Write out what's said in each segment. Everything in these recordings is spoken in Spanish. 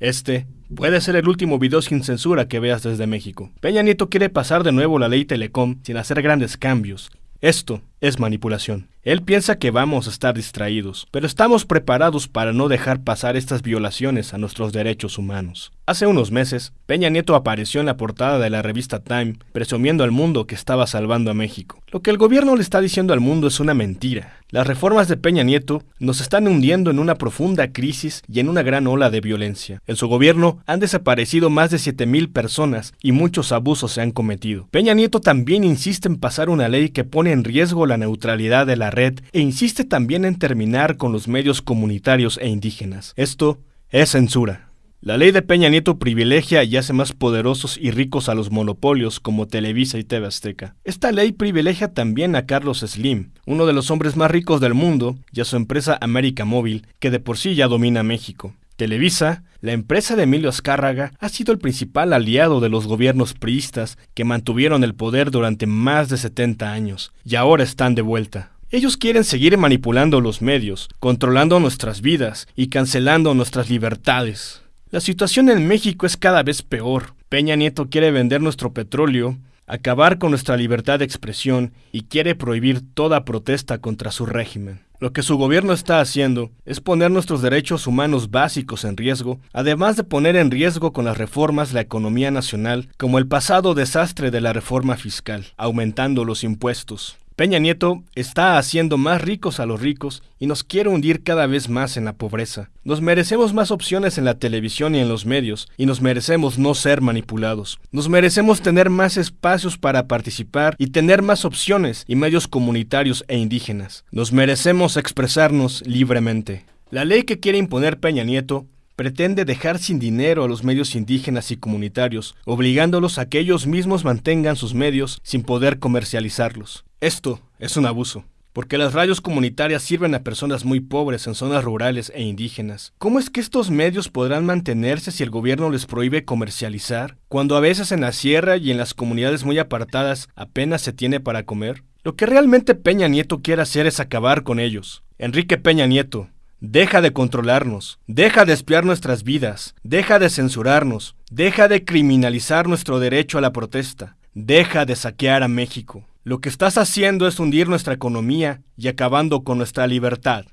Este puede ser el último video sin censura que veas desde México. Peña Nieto quiere pasar de nuevo la ley Telecom sin hacer grandes cambios. Esto es manipulación. Él piensa que vamos a estar distraídos, pero estamos preparados para no dejar pasar estas violaciones a nuestros derechos humanos. Hace unos meses, Peña Nieto apareció en la portada de la revista Time, presumiendo al mundo que estaba salvando a México. Lo que el gobierno le está diciendo al mundo es una mentira. Las reformas de Peña Nieto nos están hundiendo en una profunda crisis y en una gran ola de violencia. En su gobierno han desaparecido más de 7.000 personas y muchos abusos se han cometido. Peña Nieto también insiste en pasar una ley que pone en riesgo la neutralidad de la red e insiste también en terminar con los medios comunitarios e indígenas. Esto es censura. La ley de Peña Nieto privilegia y hace más poderosos y ricos a los monopolios como Televisa y TV Azteca. Esta ley privilegia también a Carlos Slim, uno de los hombres más ricos del mundo, y a su empresa América Móvil, que de por sí ya domina México. Televisa, la empresa de Emilio Azcárraga, ha sido el principal aliado de los gobiernos priistas que mantuvieron el poder durante más de 70 años, y ahora están de vuelta. Ellos quieren seguir manipulando los medios, controlando nuestras vidas y cancelando nuestras libertades. La situación en México es cada vez peor. Peña Nieto quiere vender nuestro petróleo, acabar con nuestra libertad de expresión y quiere prohibir toda protesta contra su régimen. Lo que su gobierno está haciendo es poner nuestros derechos humanos básicos en riesgo, además de poner en riesgo con las reformas la economía nacional, como el pasado desastre de la reforma fiscal, aumentando los impuestos. Peña Nieto está haciendo más ricos a los ricos y nos quiere hundir cada vez más en la pobreza. Nos merecemos más opciones en la televisión y en los medios, y nos merecemos no ser manipulados. Nos merecemos tener más espacios para participar y tener más opciones y medios comunitarios e indígenas. Nos merecemos expresarnos libremente. La ley que quiere imponer Peña Nieto pretende dejar sin dinero a los medios indígenas y comunitarios, obligándolos a que ellos mismos mantengan sus medios sin poder comercializarlos. Esto es un abuso, porque las radios comunitarias sirven a personas muy pobres en zonas rurales e indígenas. ¿Cómo es que estos medios podrán mantenerse si el gobierno les prohíbe comercializar, cuando a veces en la sierra y en las comunidades muy apartadas apenas se tiene para comer? Lo que realmente Peña Nieto quiere hacer es acabar con ellos. Enrique Peña Nieto, Deja de controlarnos, deja de espiar nuestras vidas, deja de censurarnos, deja de criminalizar nuestro derecho a la protesta, deja de saquear a México. Lo que estás haciendo es hundir nuestra economía y acabando con nuestra libertad.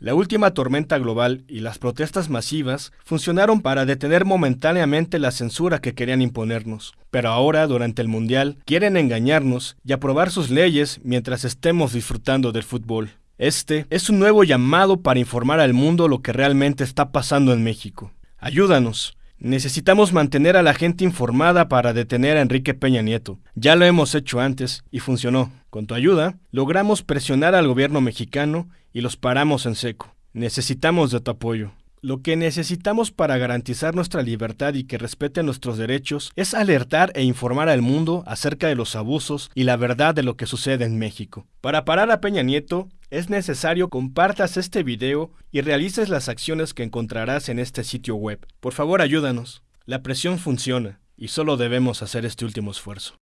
La última tormenta global y las protestas masivas funcionaron para detener momentáneamente la censura que querían imponernos, pero ahora, durante el Mundial, quieren engañarnos y aprobar sus leyes mientras estemos disfrutando del fútbol. Este es un nuevo llamado para informar al mundo lo que realmente está pasando en México. Ayúdanos, Necesitamos mantener a la gente informada para detener a Enrique Peña Nieto. Ya lo hemos hecho antes y funcionó. Con tu ayuda, logramos presionar al gobierno mexicano y los paramos en seco. Necesitamos de tu apoyo. Lo que necesitamos para garantizar nuestra libertad y que respeten nuestros derechos es alertar e informar al mundo acerca de los abusos y la verdad de lo que sucede en México. Para parar a Peña Nieto, es necesario compartas este video y realices las acciones que encontrarás en este sitio web. Por favor, ayúdanos. La presión funciona y solo debemos hacer este último esfuerzo.